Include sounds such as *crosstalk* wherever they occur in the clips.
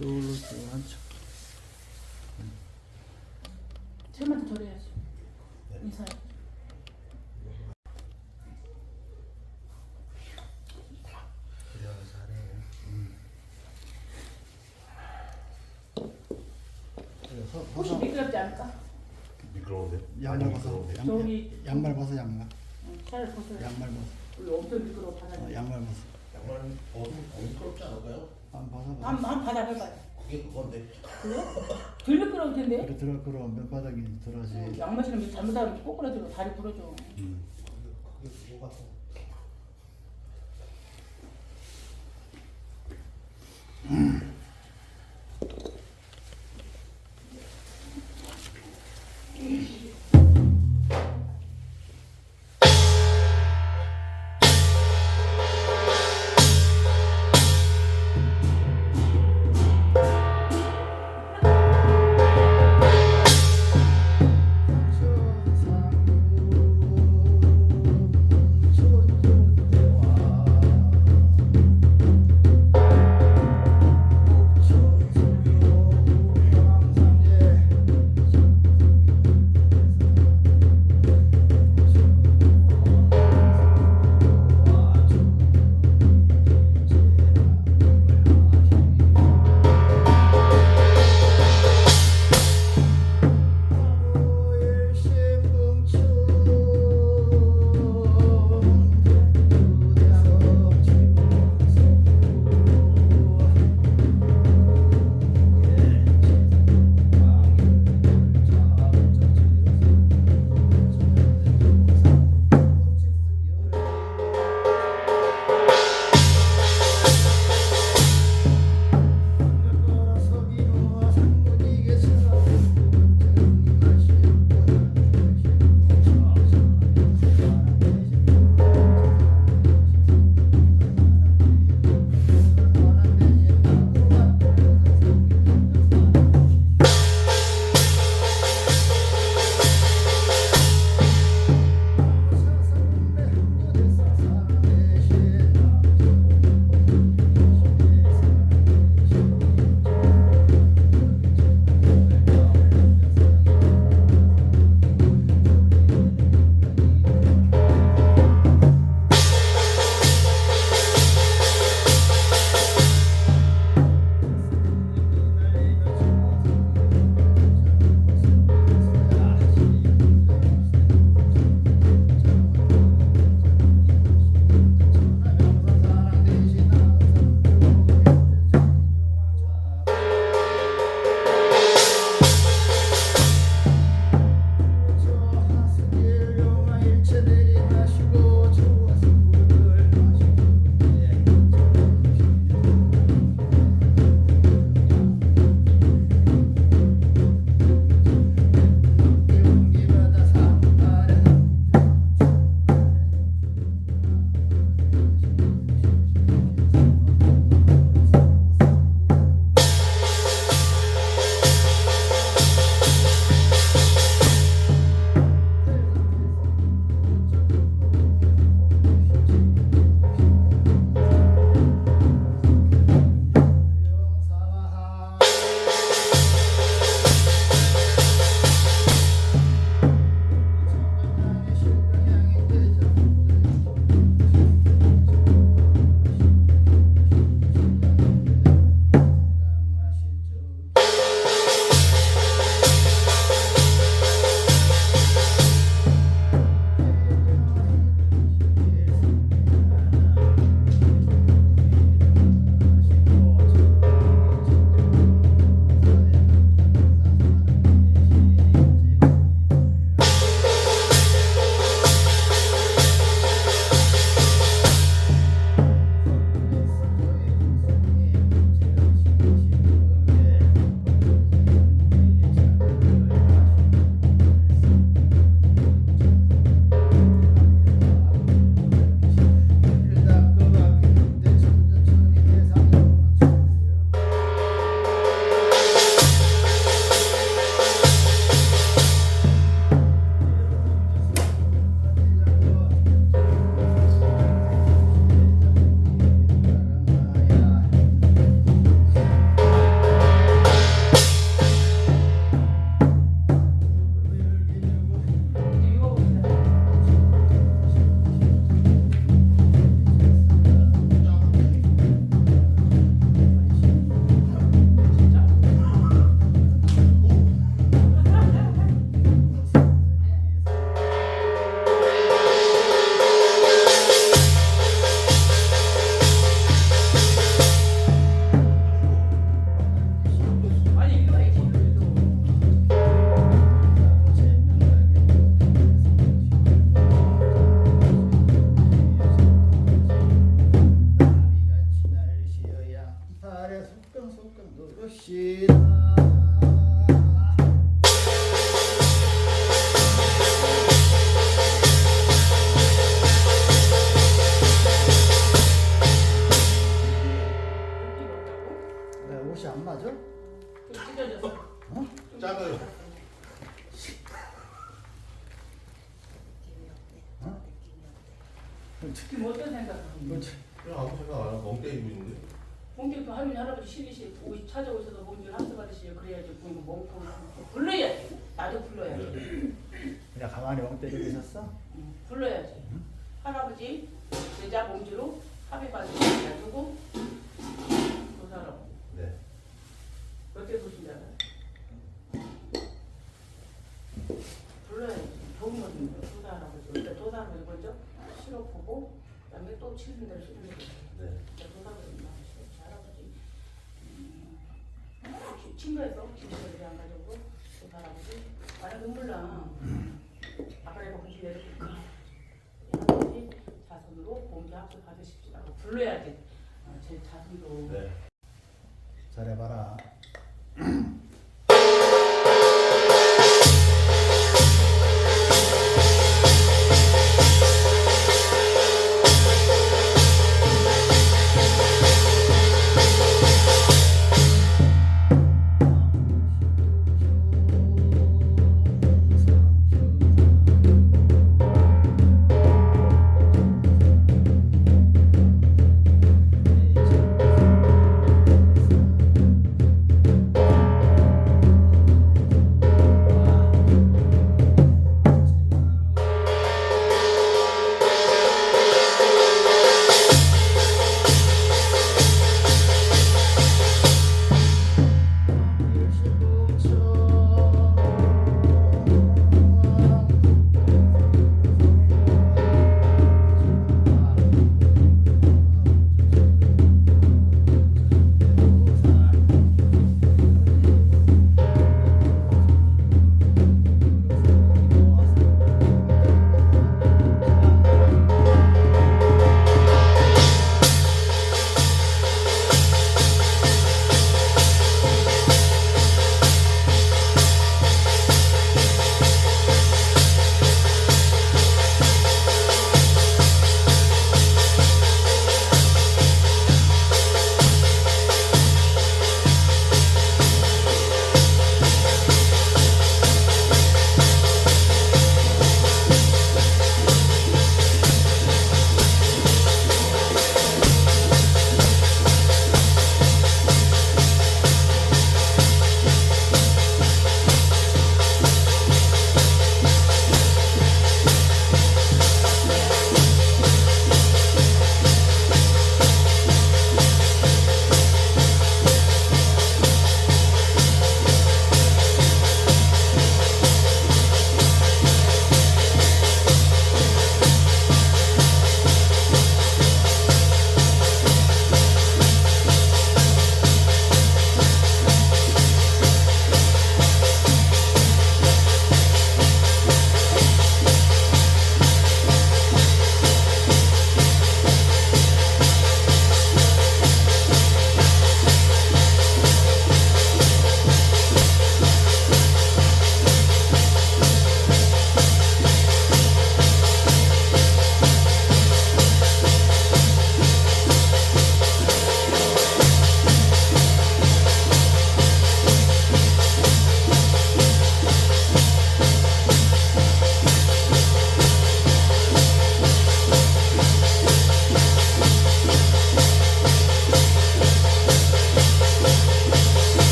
저걸로 쭉 한척 쌤한테 절해야지. 인사해. 그래야 잘해. 그래서 혹시 미끄럽지 않을까? 미끄러운데? 양말 벗어 양, 저기- 양말 벗어 양말 응, 차를 벗어야 양말 벗어 우리 엄청 미끄러워 바다. 어, 양말 벗어 양말 벗으면 더 미끄럽지 않을까요? 한 벗어 벗어 한, 한 바닥 해봐요. 그게 그건데. 그래? 덜 미끄러울 텐데? 그래 들어 그럼 밑바닥이 들어지 양말 신으면 잘못하면 꼬꾸라지고 다리 부러져. 음. 친구에서 김치를 안 가지고 그 할아버지? 아예 눈물나. 아빠를 먹은 기회를 볼까 할아버지 자손으로 공개 학교 받으십시라고 불러야지. 어, 제 자손도. 네. 잘해봐라.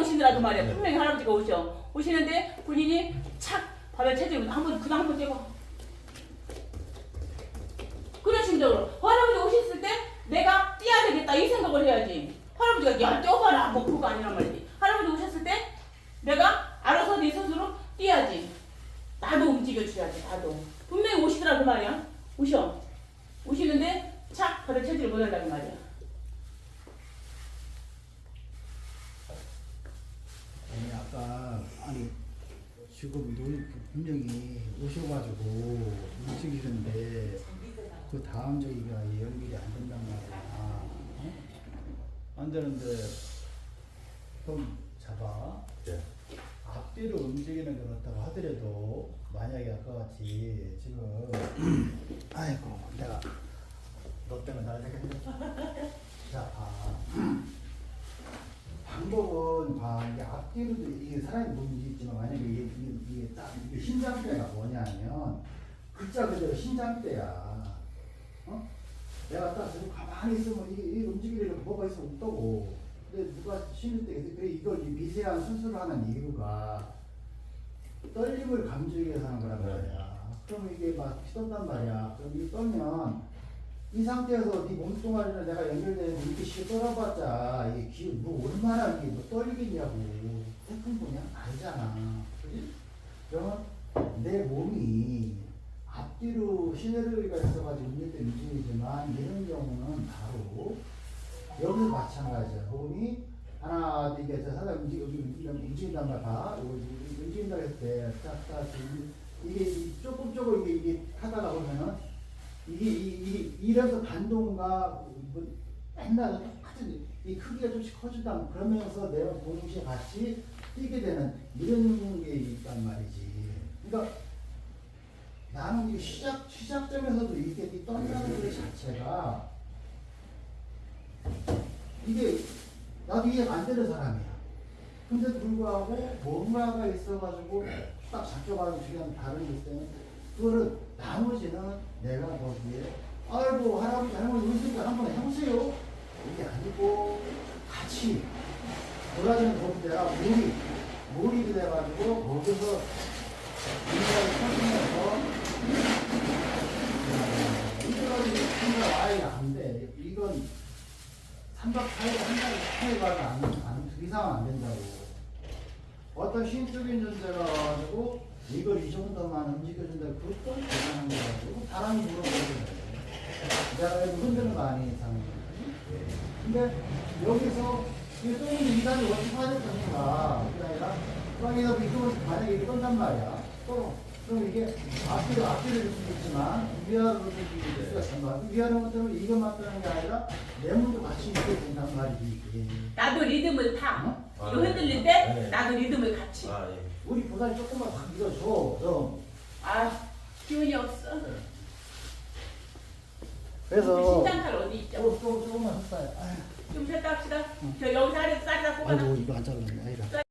오시더라도 말이야. 네. 분명히 할아버지가 오셔. 오시는데 본인이 착 바닥 체중을 한번 그냥 한번 떼고. 그런 심정으로 할아버지 오셨을 때 내가 뛰어야 되겠다 이 생각을 해야지. 할아버지가 야 뛰어봐라 뭐 그거 아니란 말이지. 할아버지 오셨을 때 내가 알아서 네 스스로 뛰어야지. 나도 움직여줘야지 나도. 분명히 오시더라고 말이야. 오셔. 오시는데 착 바닥 체질을 못 한다고 말이야 아니 아까 아니 지금 노인 분명히 오셔가지고 움직이는데 그 다음 저기가 연결이 안 된단 말이야. 어? 안 되는데 그럼 잡아. 네. 앞뒤로 움직이는 것 같다고 하더라도 만약에 아까 같이 지금 *clears throat* 아이고 내가 너 때문에 나를 생각했네. 자, 아. 방법은 봐 이게 앞뒤로도 이게 사람이 있지만 만약에 이게 이게, 이게 딱 이게 신장대가 뭐냐면 글자 그대로 신장대야. 어? 내가 딱 지금 가만히 있으면 이게, 이게 움직이려고 뭐가 있으면 없다고. 근데 누가 쉬는 때 이걸 이 미세한 수술을 하는 이유가 떨림을 감추기 위해서 하는 거란 말이야. 그럼 이게 막 떤단 말이야. 그럼 이 떨면 이 상태에서 네 몸뚱아리를 내가 연결되는 이렇게 쉽게 떨어봤자 이게 기, 뭐 얼마나 이게 뭐 떨리겠냐고. 태풍 보냐 알잖아. 그지? 그러면 내 몸이 앞뒤로 시네르기가 있어가지고 움직일 때 움직이지만 이런 경우는 바로 여기서 마찬가지야. 몸이 하나 둘 이게 사람 움직 움직 움직인단 말 봐. 이거 움직인다 했을 때 딱딱 이게 이 조금 조금 이게 이게 하다가 보면은 이게 이, 이 이래서 반동과 뭐 맨날 똑같은 이 크기가 좀씩 커진다 그러면서 내가 동시에 같이 뛰게 되는 이런 게 있단 말이지. 그러니까 나는 이 시작 시작점에서도 이게 이 떤다는 것 자체가 이게 나도 이해가 안 되는 사람이야. 근데도 불구하고 뭔가가 있어가지고 딱 잡혀가는 주변 다른 게 있으면 그거를 나머지는 내가 거기에 아이고 할아버지 할머니 오시니까 한번 해보세요. 이게 아니고 같이 거기 내가 몰입 몰입이 돼가지고 거기서 인간이 터지면서 이거는 생각 아예 안 돼. 이건 3박 4일 한 달에 해가안 안, 그 이상은 안 된다고. 어떤 신적인 존재가 와가지고 이걸 이 정도만 움직여준다. 그것도 대단한 거가지고 사람이 물어보는 이거 흔드는 거 아닌 이상은. 근데 여기서 있는 이단이 어떻게 될 것인가. 그게 아니라 여기서 이거 만약에 이렇게 떤단 말이야. 또 그럼 이게 앞뒤로 앞뒤로 될 수도 있지만 위아래로 될 수가 있지만 위아래로 못하면 이것만 뜨는 게 아니라 내 몸도 같이 있게 된단 말이지. 나도 리듬을 타 어? 아, 이거 네. 흔들릴 때 네. 나도 리듬을 같이 아 예. 우리 보살이 조금만 확 밀어줘. 좀. 아 기운이 없어 그래서 신장탈 어디 있죠? 조금 조금 조금만 했어요. 아유, 좀 쉬었다 합시다 저 여기서 아래 쌀이다 뽑아놔 아이고 이거 안 잘랐네. 아이라.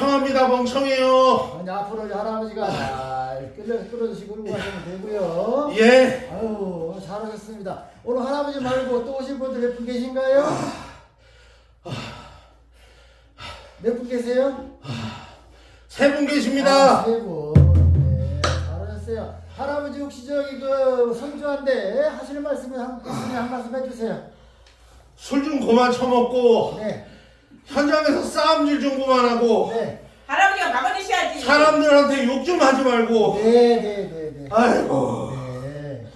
멍청합니다, 멍청해요. 아니, 앞으로 할아버지가 잘 끌려, 끌어주시고 울고 가시면 되고요. 예. 아유, 잘하셨습니다. 오늘 할아버지 말고 또 오신 분들 몇 분 계신가요? 몇 분 계세요? 세분 아, 계십니다. 세 분. 네, 잘하셨어요. 할아버지 혹시 저기 그 손주한테 하시는 말씀이 한, 한 말씀 해주세요. 술 좀 그만 처먹고 네, 현장에서 싸움질 좀 그만하고 네, 할아버지가 막아주셔야지. 사람들한테 욕 좀 하지 말고. 네, 네, 네, 네. 아이고. 네.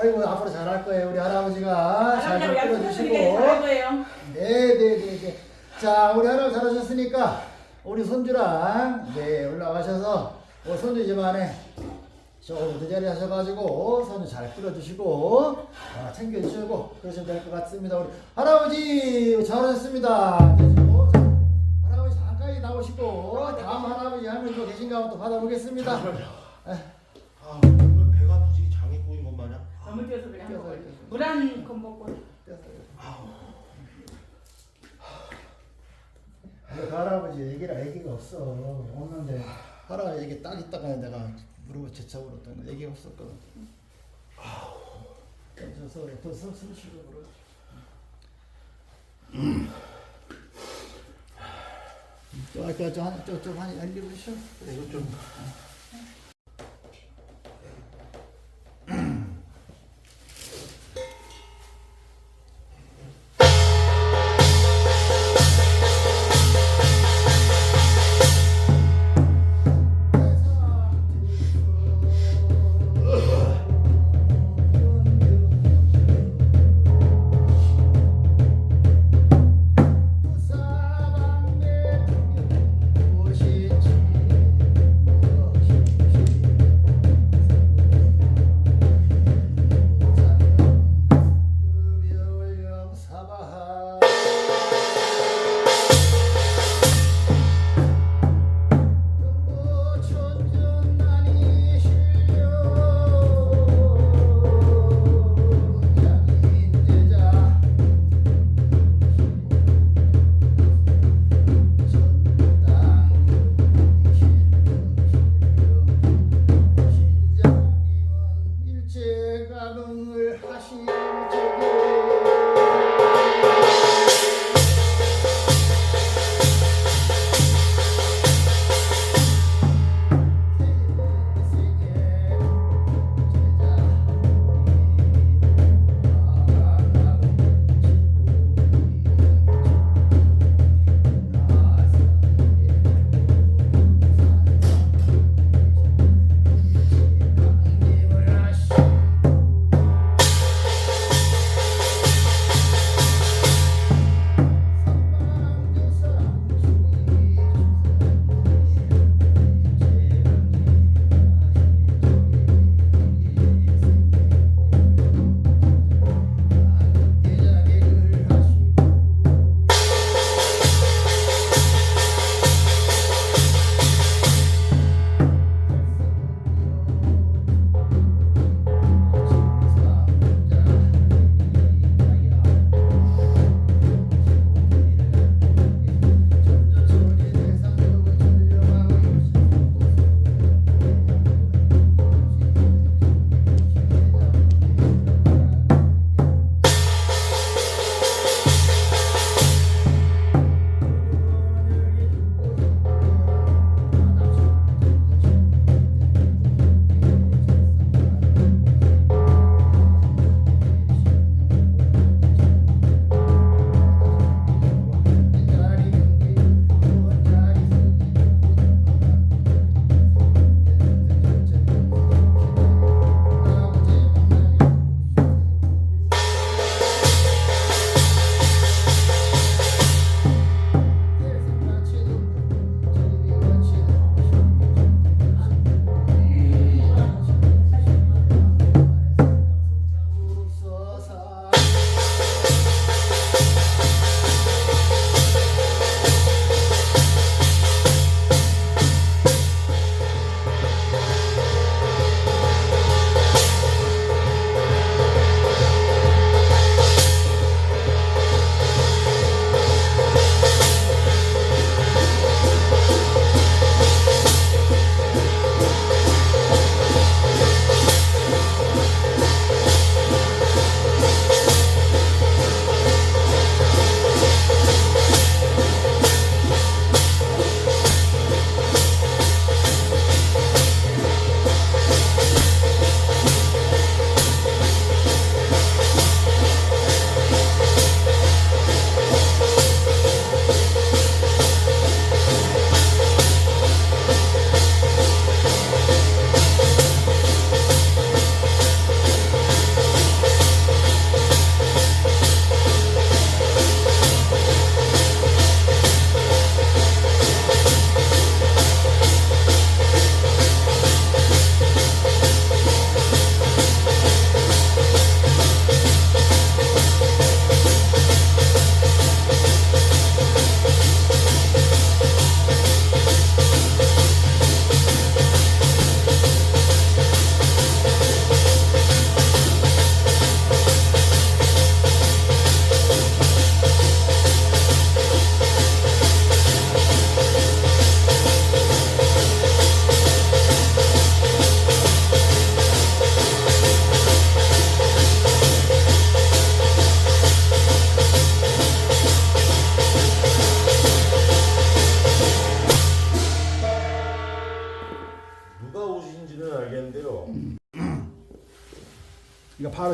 아이고 앞으로 잘할 거예요. 우리 할아버지가 잘 할아버지가 끌어주시고. 약속했으니까 잘할 거예요. 네, 네, 네, 네. 자, 우리 할아버지 잘하셨으니까 우리 손주랑 네 올라가셔서 어, 손주 집안에 조금 그 자리 하셔가지고 손주 잘 끌어주시고 어, 챙겨주시고 그러시면 될 것 같습니다. 우리 할아버지 잘하셨습니다. 할아버지 잠깐 나오시고 다음 할아버지 할머니 또 계신가 한번 또 받아보겠습니다. 에, 아, 왜 배가 아프지? 장이 꼬인 것 마냥. 너무 뛰어서 그냥 뛰어서 먹어요. 이렇게. 물한컵 먹고. 근데 그 할아버지 얘기라 얘기가 없어. 없는데 할아버지 얘기 딱 있다가 내가 무릎을 제쳐버렸던 거 얘기가 없었거든. 그래서 더숨 쉬고 그러. 저 아까 저한저좀 열리고 쉬어. 이거 좀.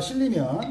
실리면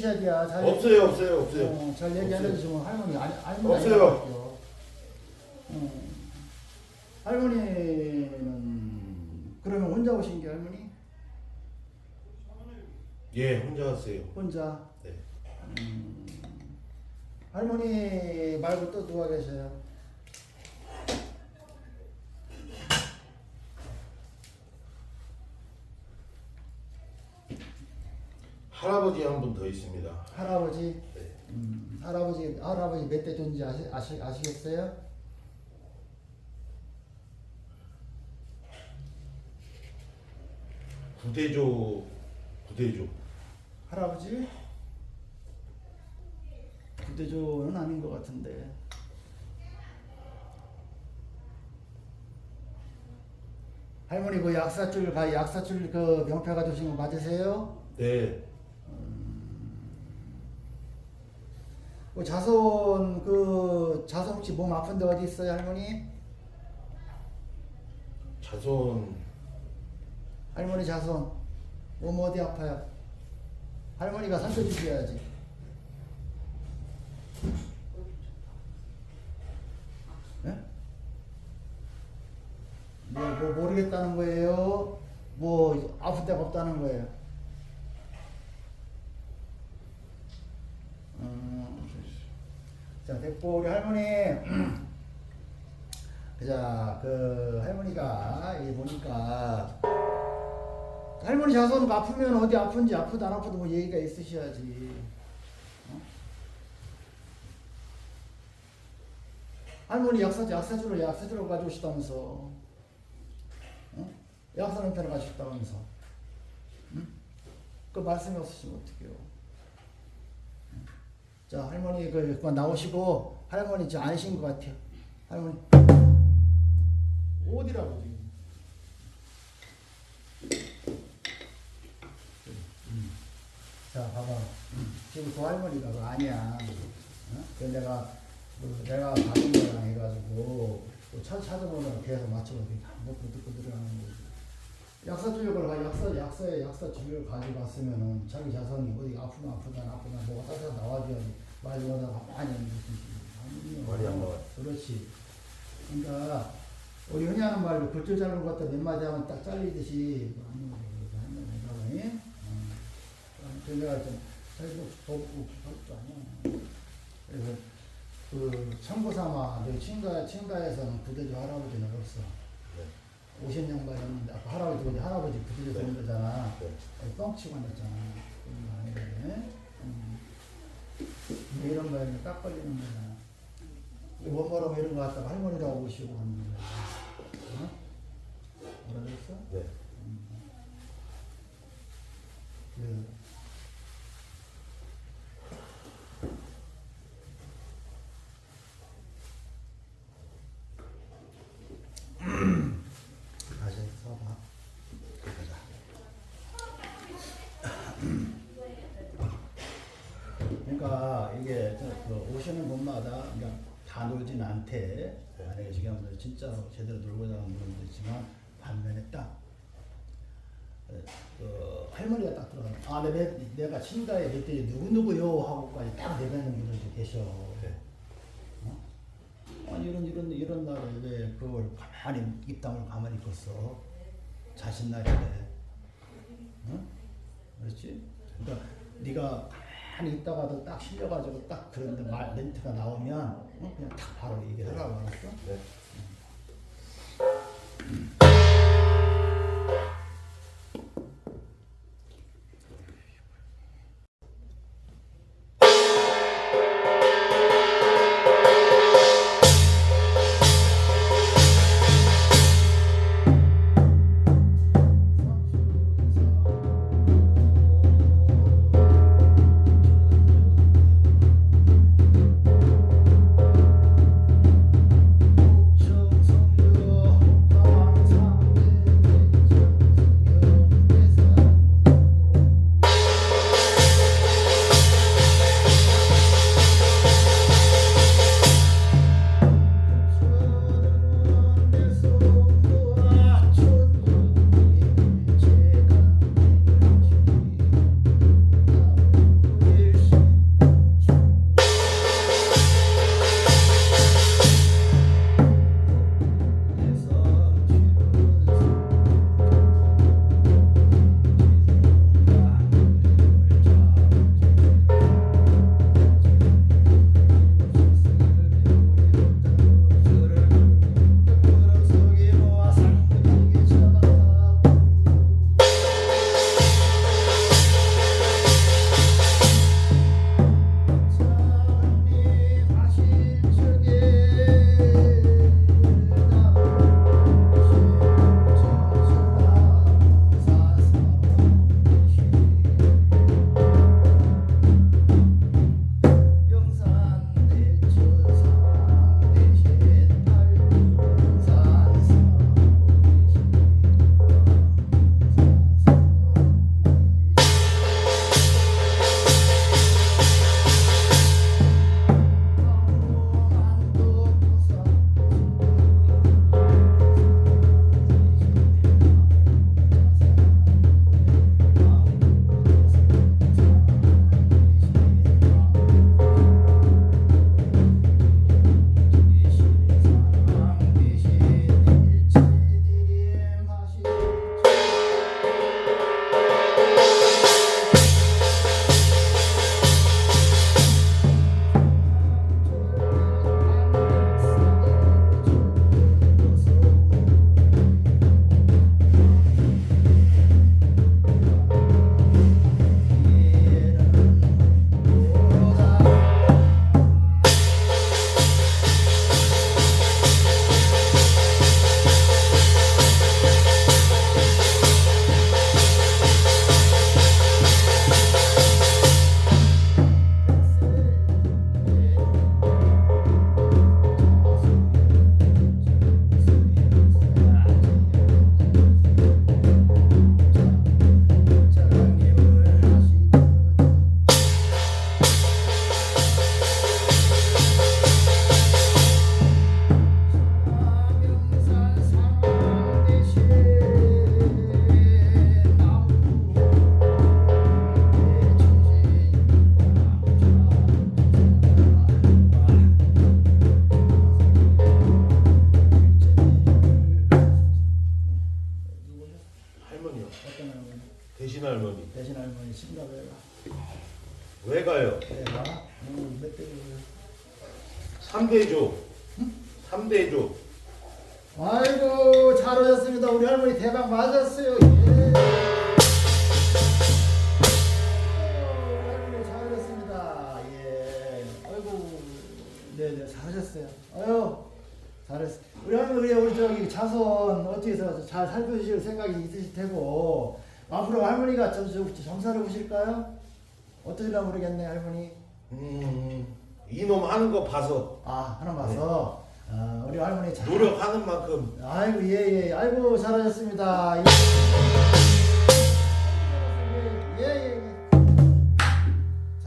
돼요. 잘 없어요. 없어요. 없어요. 어, 잘 얘기 안. 해주시면 할머니 아니 할머니 없어요. 어. 할머니는 그러면 혼자 오신 게 할머니? 예, 혼자 왔어요. 혼자. 네. 음. 할머니 말고 또 누가 계세요? 할아버지 한 분 더 있습니다. 할아버지. 네. 음, 할아버지 할아버지 몇대 존지 아시, 아시 아시겠어요? 구대조 구대조. 할아버지? 부대조는 아닌 것 같은데. 할머니 그 약사줄 가 약사줄 그 명패 가지신 거 맞으세요? 네. 그 자손 그 자손 혹시 몸 아픈데 어디 있어요 할머니? 자손 할머니 자손 몸 어디 아파요? 할머니가 살펴주셔야지. 예? 뭐, 뭐 모르겠다는 거예요? 뭐 아픈 데가 없다는 거예요? 자 됐고 우리 할머니 *clears throat* 자, 그 할머니가 이 보니까 할머니 자손 아프면 어디 아픈지 아프다 안 아프다 뭐 얘기가 있으셔야지. 어? 할머니 약사 약사주를 약사주로 가져오시다면서, 어? 약사 형태로 가셨다면서, 응? 그 말씀이 없으시면 어떡해요? 자 할머니 그 나오시고 할머니 지금 아니신 것 같아요. 할머니 어디라고 지금? 음. 자 봐봐 지금 그 할머니가 그거 아니야 어? 그 내가 그 내가 가는 거랑 해가지고 또 찾, 찾아보면 계속 듣고 들어가는 거지 약사 주력을 가 약사 약사에 약사 주력을 가지고 갔으면은 자기 어디 아프나 아프다 아프다 뭐가 따뜻 나와줘야지. 말 못하다 가만히 있는 것이지 말이 안 나와요. 그렇지. 그러니까 우리 흔히 하는 말로 굴절 자르는 것도 몇 마디 하면 딱 잘리듯이 거지 내가 그 내가 좀 잘못 보고 그것도 아니야. 그래서 그 참고삼아 내 친가 친가에서는 부대주 할아버지는 없어. 네. 50년간이었는데 아까 할아버지 근데 할아버지 부대주 네. 전도잖아. 네. 뻥치고 앉았잖아 음. 이런 거에는 딱 걸리는 거야 원모라고 이런 거 갖다가 할머니라고 오시고 하는 거야 어? 뭐라 그랬어? 네. 그 다시 써봐. 보자. 그러니까 이게 저그 오시는 분마다 그러니까 다 놀진 않대. 만약에 지금 진짜 제대로 놀고 나가는 분도 있지만 반면에 딱 어, 그 할머니가 딱 들어가. 아, 내, 내가 친가에 그때 누구 누구요 하고까지 딱 내뱉는 분들도 계셔. 네. 어? 아니 이런 이런 이런 날에 왜 그걸 가만히 입담을 가만히 있겠어? 자신 날인데, 응? 그렇지? 그러니까 네가 가만히 있다가도 딱 실려가지고 딱 그런데 말 멘트가 나오면 어? 그냥 딱 바로 얘기하라고 알았어? 네. 정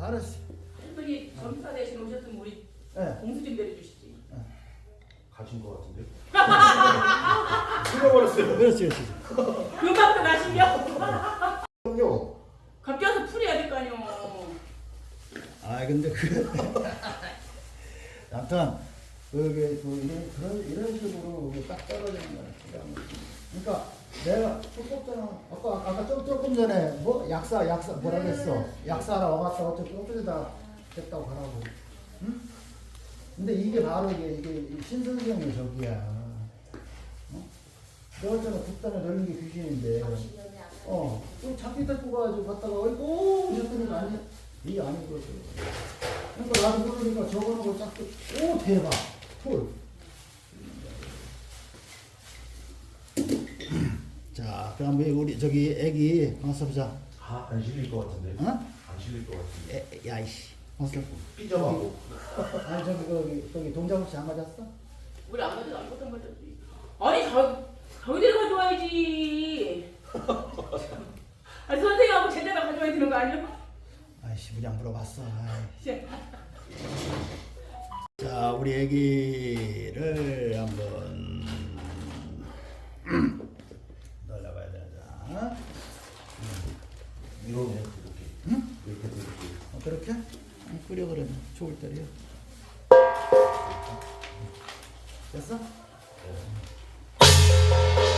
잘했어 할머니 점사 대신 오셨으면 우리 예 공수 좀 내려주시지. 가신 거 같은데. 죽어버렸어요. *laughs* 그렇지 그렇지 금방도 가시면 그럼요. 갑자기 와서 풀어야 될 거 아니오. 아 근데 그 *laughs* 아무튼 그게 그 이런 그런 이런 식으로 딱 떨어지는 거야 그러니까 내가 조금 전에 아까 아까 좀 조금 전에 뭐 약사 약사 뭐라 그랬어 약사라 와갔다 어쩌고 엎드리다 됐다고 하라고 응? 근데 이게 바로 이게 이게 신선생의 적이야 어? 내가 전에 국단에 넣는 게 귀신인데 어, 또 자기 데리고 가가지고 갔다가, 어이구, 저랬더니 아니, 이 아니거든. 그러니까 나도 모르니까 적어놓은 걸 쫙, 또, 오, 대박. 톨. 자, 그럼 우리 저기 애기, 방서 보자. 아, 안 실릴 것 같은데. 어? 안 실릴 것 같은데. 애, 야이씨. 방서. 삐져가고. *laughs* 아니, 저기, 거기, 거기 동작 없이 안 맞았어? 우리 안 가도 안 가도 맞았지. 아니 저 저희들 가져와야지. *laughs* 아니 선생님하고 제대로 가져와야 되는 거 아니야? 아이씨, 우리 안 물어봤어. 아이. 씨. *laughs* 자, 우리 애기를 한번 *clears throat* 이러네, 이렇게. 이렇게, 이렇게. 어, 그렇게? 응, 끓여 그러면 좋을 때려. 됐어? 강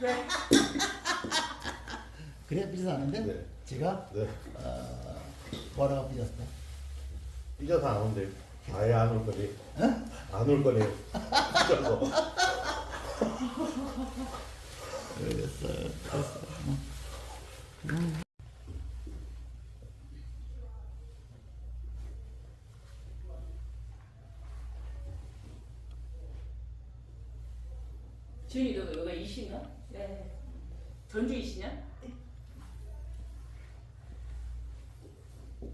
*laughs* 왜? 그래 삐져서 아는데? 네. 제가 네. 어, 뭐라고 삐졌어? 삐져서 안 온대요. 아예 안 올 거네. 안올 거네. 진짜로. *laughs* 알겠어요. 지은이 너 여기가 이시냐? 네. 전주 이시냐?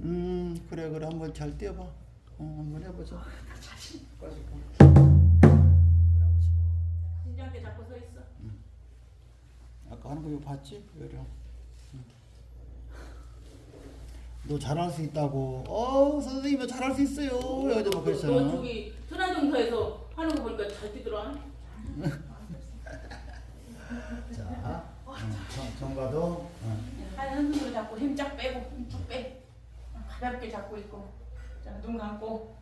음 그래 그래 한번 잘 뛰어봐. 어 한번 해보자. 자신 가지고. 신장께 잡고 서 있어. 아까 하는 거 이거 봤지? 요령. 너 잘할 수 있다고. 어 선생님 잘할 수 있어요. 여자 막너 그랬잖아. 저기 천안정사에서 하는 거 보니까 잘 뛰더라. *laughs* 자, 어, 정- 정가도. 어. 한 손으로 잡고 힘 쫙 빼고 힘 쭉 빼. 가볍게 잡고 있고. 자, 눈 감고.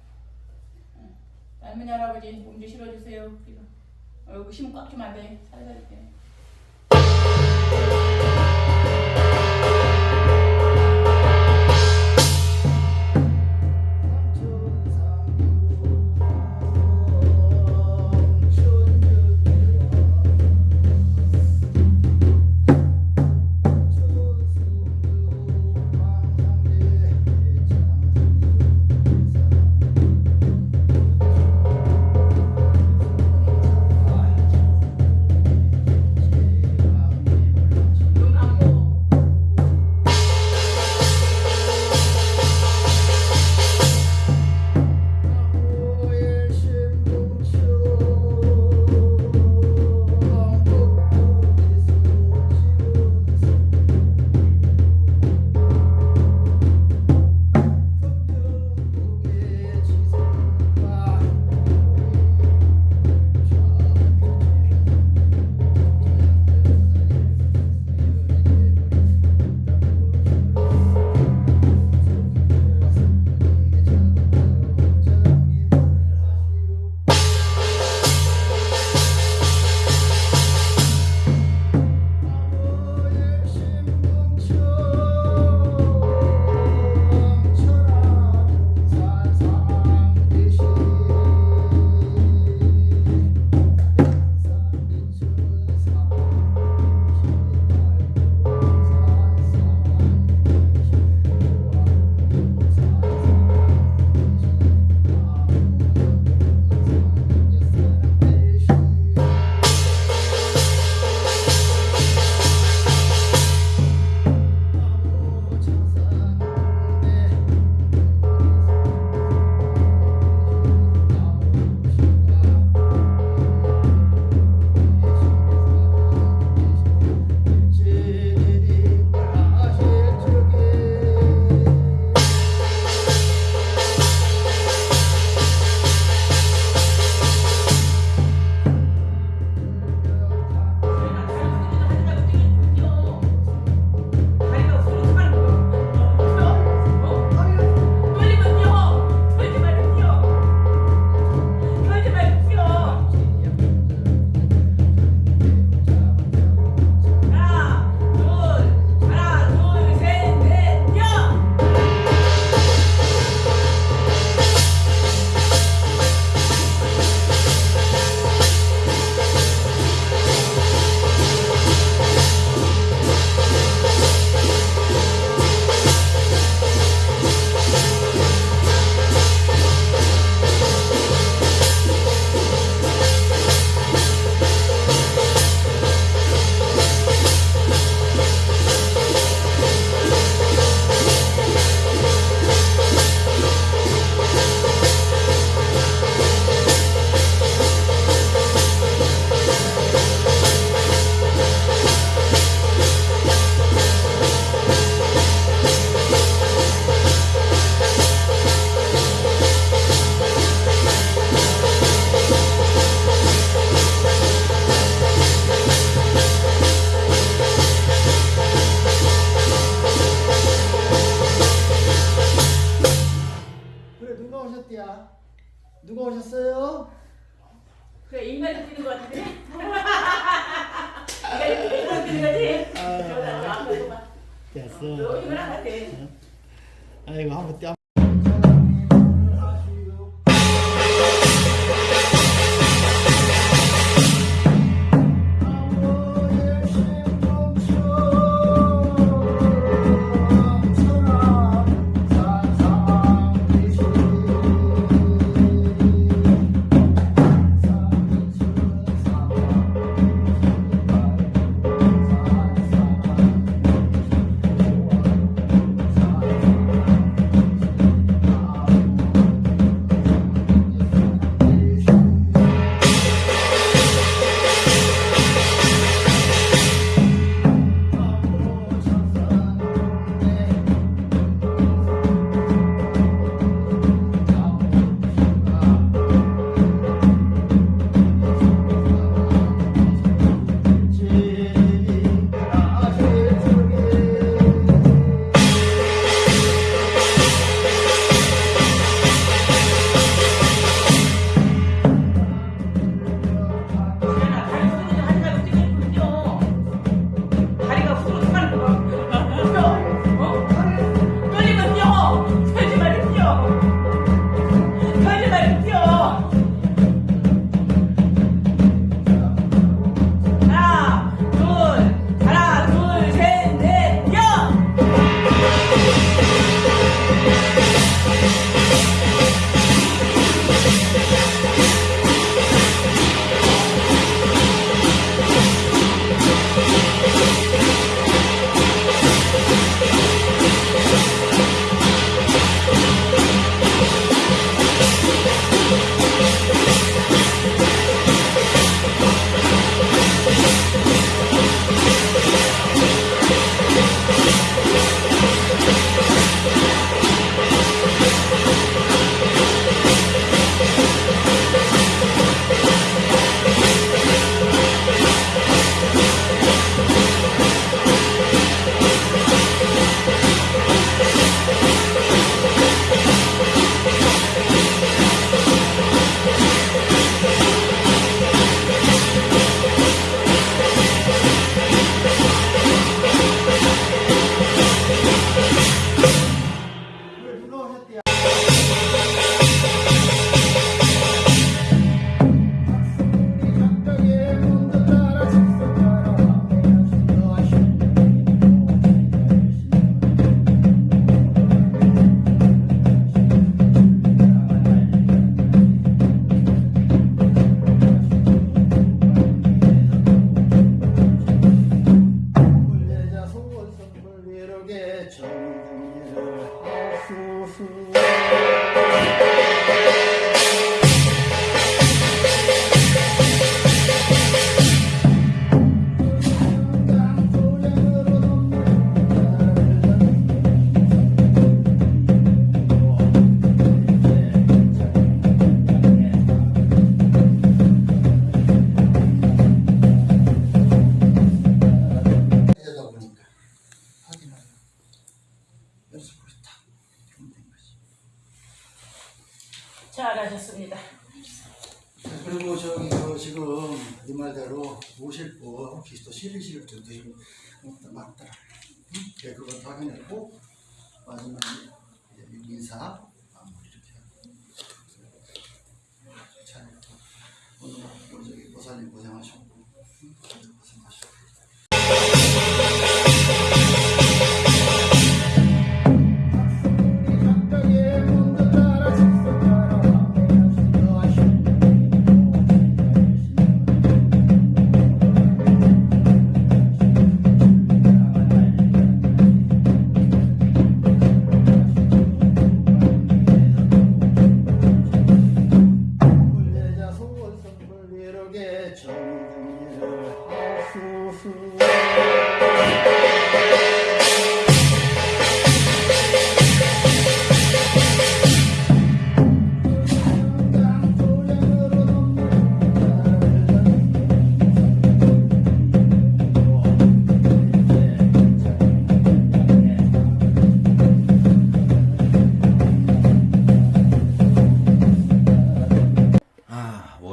응. 할머니 할아버지 몸좀 실어주세요. 얼굴 힘꽉 주면 안 돼. 살살 때. 눈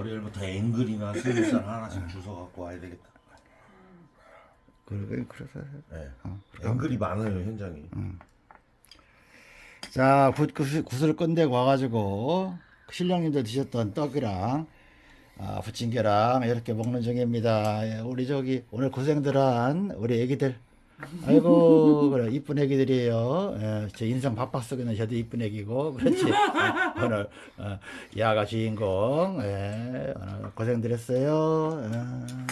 월요일부터 앵글이나 스무살 하나씩 주워 갖고 와야 되겠다. 그래 그래서 네. 어, 앵글이 많아요 현장이. 자 구, 구슬, 구슬 끝내고 와가지고 신령님들 드셨던 떡이랑 아, 부침개랑 이렇게 먹는 중입니다. 예, 우리 저기 오늘 고생들한 우리 애기들 아이고 그래 이쁜 애기들이에요. 예, 제 인생 바빠 속에는 저도 이쁜 애기고 그렇지. 예, *laughs* 오늘 어, 야가 주인공 예, 오늘 고생들 했어요. 예.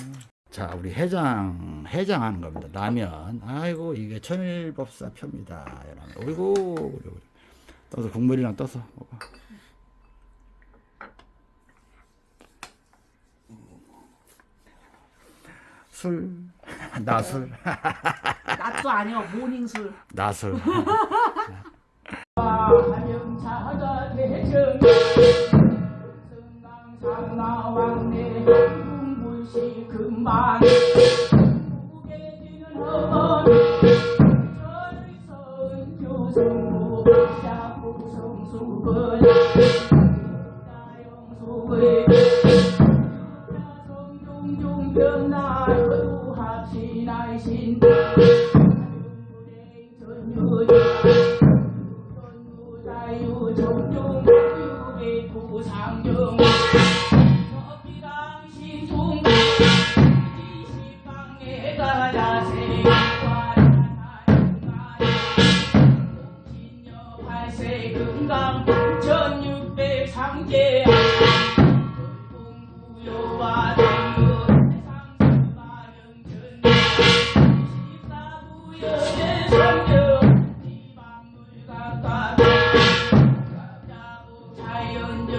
자 우리 해장 해장하는 겁니다. 라면 아이고 이게 천일법사 표입니다. 그래, 그래. 떠서 국물이랑 떠서 먹어. 술 나술 낮도 아니요 모닝술. 나술 하명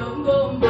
자연